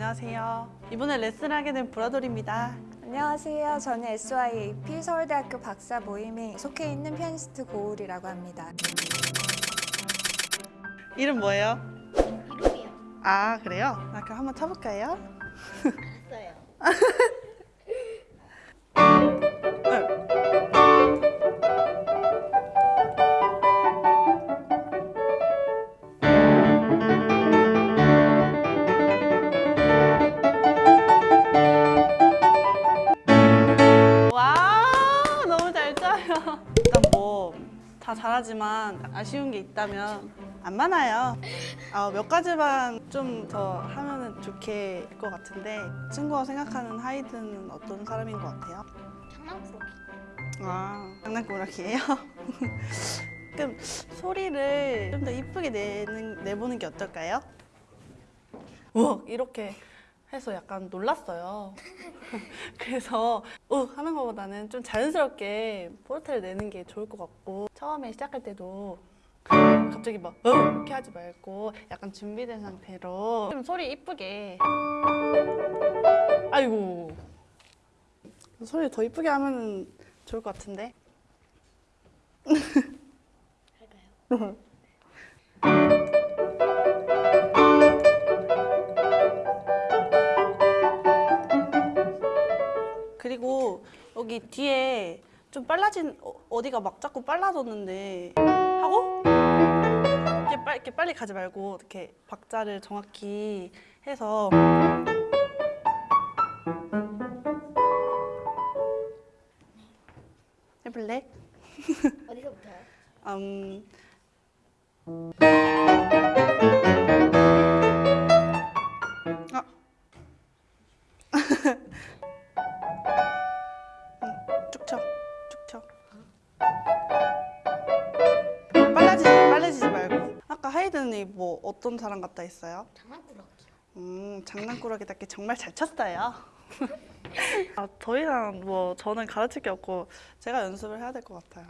안녕하세요. 이번에 레슨을 하게 된 브라돌입니다. 안녕하세요. 저는 SYAP 서울대학교 박사 모임에 속해 있는 피아니스트 고울이라고 합니다. 이름 뭐예요? 이름이요. 아 그래요? 나 그럼 한번 쳐볼까요? 다 잘하지만 아쉬운 게 있다면 안 많아요. 아, 몇 가지만 좀 더 하면은 좋게 될것 같은데 친구가 생각하는 하이드는 어떤 사람인 것 같아요? 장난꾸러기. 아 장난꾸러기예요? 그럼 소리를 좀 더 이쁘게 내는, 내보는 게 어떨까요? 우와 이렇게 해서 약간 놀랐어요. 그래서 우 하는 것보다는 좀 자연스럽게 포르테를 내는 게 좋을 것 같고 처음에 시작할 때도 갑자기 막 어, 이렇게 하지 말고 약간 준비된 상태로 좀 소리 이쁘게 아이고 소리 더 이쁘게 하면 좋을 것 같은데 할까요? 그리고 여기 뒤에 좀 빨라진 어, 어디가 막 자꾸 빨라졌는데 하고 이렇게, 빨, 이렇게 빨리 가지 말고 이렇게 박자를 정확히 해서 해볼래? 어디서부터요? 음, 하이든이 뭐 어떤 사람 같다 했어요? 장난꾸러기요. 음, 장난꾸러기답게 정말 잘 쳤어요. 아, 더 이상 뭐 저는 가르칠 게 없고 제가 연습을 해야 될 것 같아요.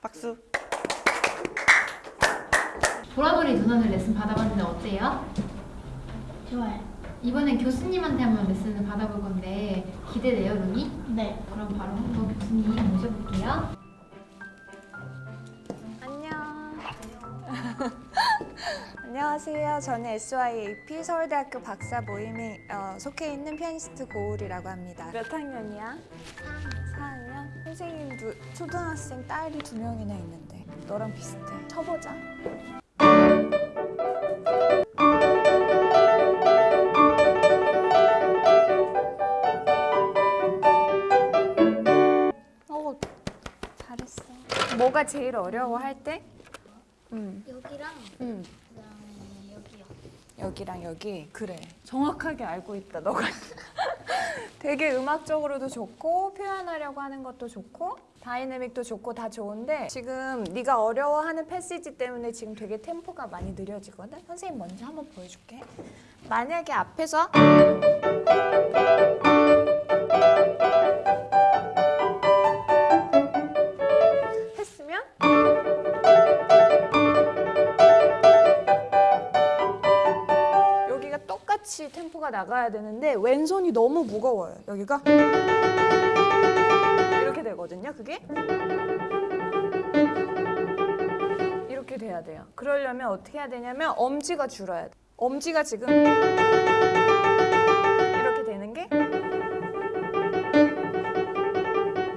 박수. 보라돌이 누나는 레슨 받아봤는데 어때요? 좋아요. 이번엔 교수님한테 한번 레슨을 받아볼 건데 기대돼요, 루니? 네. 그럼 바로 한번 교수님 모셔볼게요. 안녕. 안녕하세요. 저는 SYAP 서울대학교 박사 모임에 어, 속해 있는 피아니스트 고울이라고 합니다. 몇 학년이야? 4학년? 선생님 두, 초등학생 딸이 두 명이나 있는데 너랑 비슷해. 쳐보자. 어, 잘했어. 뭐가 제일 어려워 할 때? 음, 여기랑 음. 그다음에 여기요. 여기랑 여기. 그래. 정확하게 알고 있다 너가. 되게 음악적으로도 좋고 표현하려고 하는 것도 좋고 다이내믹도 좋고 다 좋은데 지금 네가 어려워하는 패시지 때문에 지금 되게 템포가 많이 느려지거든? 선생님 먼저 한번 보여줄게. 만약에 앞에서 똑같이 템포가 나가야 되는데 왼손이 너무 무거워요. 여기가 이렇게 되거든요. 그게 이렇게 돼야 돼요. 그러려면 어떻게 해야 되냐면 엄지가 줄어야 돼. 엄지가 지금 이렇게 되는 게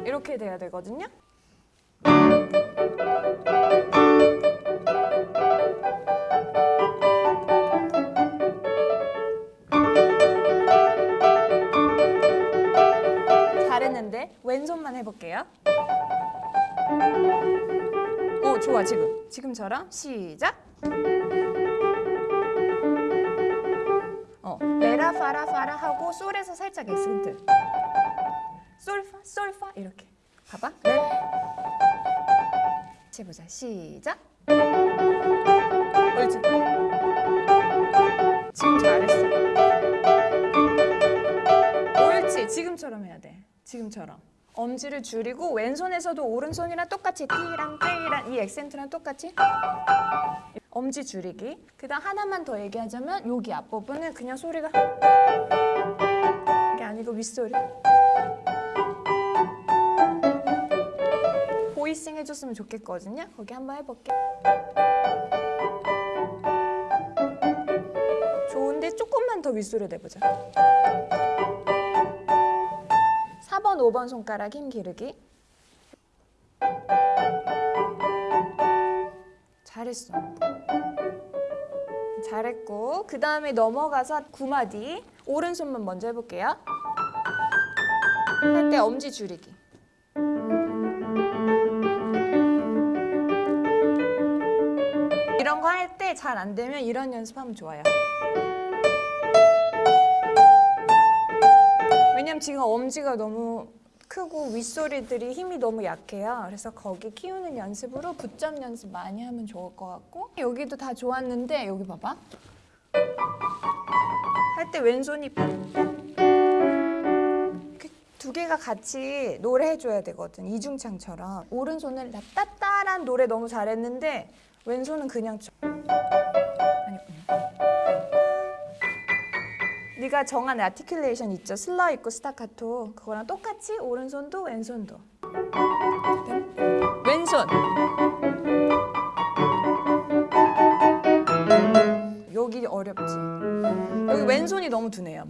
이렇게 돼야 되거든요. 왼손만 해볼게요. 어 좋아 지금 지금처럼 시작. 어 레라 파라 파라 하고 솔에서 살짝 에센트. 솔파 솔파 이렇게 봐봐. 레. 해보자 시작. 옳지. 지금 잘했어. 옳지 지금처럼 해야 돼. 지금처럼. 엄지를 줄이고 왼손에서도 오른손이랑 똑같이 띠랑 띠랑 이 액센트랑 똑같이 엄지 줄이기. 그 다음 하나만 더 얘기하자면 여기 앞부분은 그냥 소리가 이게 아니고 윗소리. 보이싱 해줬으면 좋겠거든요. 거기 한번 해볼게. 좋은데 조금만 더 윗소리 내보자. 4번, 5번 손가락 힘 기르기. 잘했어. 잘했고 그 다음에 넘어가서 구마디 오른손만 먼저 해볼게요. 할 때 엄지 줄이기. 이런 거 할 때 잘 안 되면 이런 연습하면 좋아요. 왜냐면 지금 엄지가 너무 크고 윗소리들이 힘이 너무 약해요. 그래서 거기 키우는 연습으로 붙점 연습 많이 하면 좋을 것 같고 여기도 다 좋았는데 여기 봐봐. 할 때 왼손이 두 개가 같이 노래해줘야 되거든 이중창처럼 오른손을 나 따따란 노래 너무 잘했는데 왼손은 그냥 네가 정한 아티큘레이션 있죠? 슬러 있고 스타카토 그거랑 똑같이 오른손도 왼손도. 그다음 왼손. 여기 어렵지. 여기 왼손이 너무 두네요.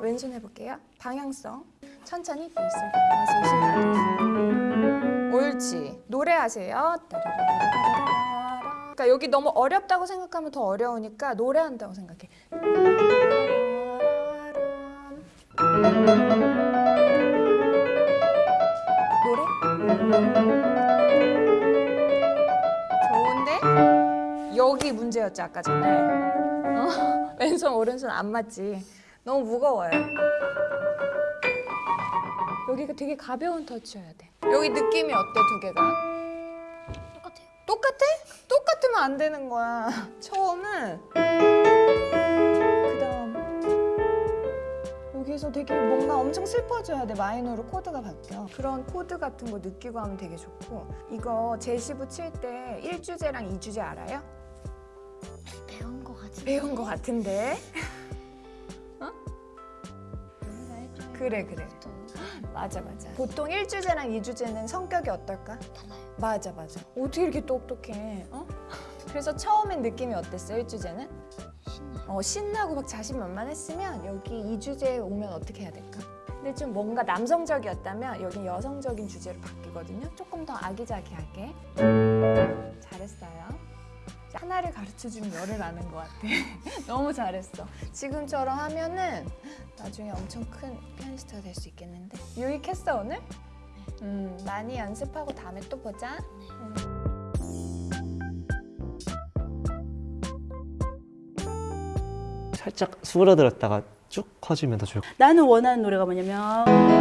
왼손 해볼게요. 방향성. 천천히 옳지. 노래하세요. 그러니까 여기 너무 어렵다고 생각하면 더 어려우니까 노래한다고 생각해. 노래? 좋은데? 여기 문제였지 아까 전에. 어? 왼손 오른손 안 맞지. 너무 무거워요. 여기가 되게 가벼운 터치여야 돼. 여기 느낌이 어때 두 개가 똑같아? 똑같으면 안 되는 거야. 처음은 그 다음. 여기서 되게 뭔가 엄청 슬퍼져야 돼. 마이너로 코드가 바뀌어. 그런 코드 같은 거 느끼고 하면 되게 좋고. 이거 제시부 칠 때 1주제랑 2주제 알아요? 배운 거 같은데. 배운 거 같은데. 그래 그래. 맞아 맞아. 보통 1주제랑 2주제는 성격이 어떨까? 달라요. 맞아 맞아 어떻게 이렇게 똑똑해 어? 그래서 처음엔 느낌이 어땠어 1주제는? 신나요. 어, 신나고 막 자신만만했으면 여기 이 주제에 오면 어떻게 해야 될까? 근데 좀 뭔가 남성적이었다면 여기 여성적인 주제로 바뀌거든요. 조금 더 아기자기하게. 잘했어요. 하나를 가르쳐주면 열을 아는 것 같아. 너무 잘했어. 지금처럼 하면은 나중에 엄청 큰 피아니스트가 될 수 있겠는데. 유익했어 오늘? 음, 많이 연습하고 다음에 또 보자. 네. 음. 살짝 수그러들었다가 쭉 커지면 더 좋을 것 같아요. 나는 원하는 노래가 뭐냐면 음.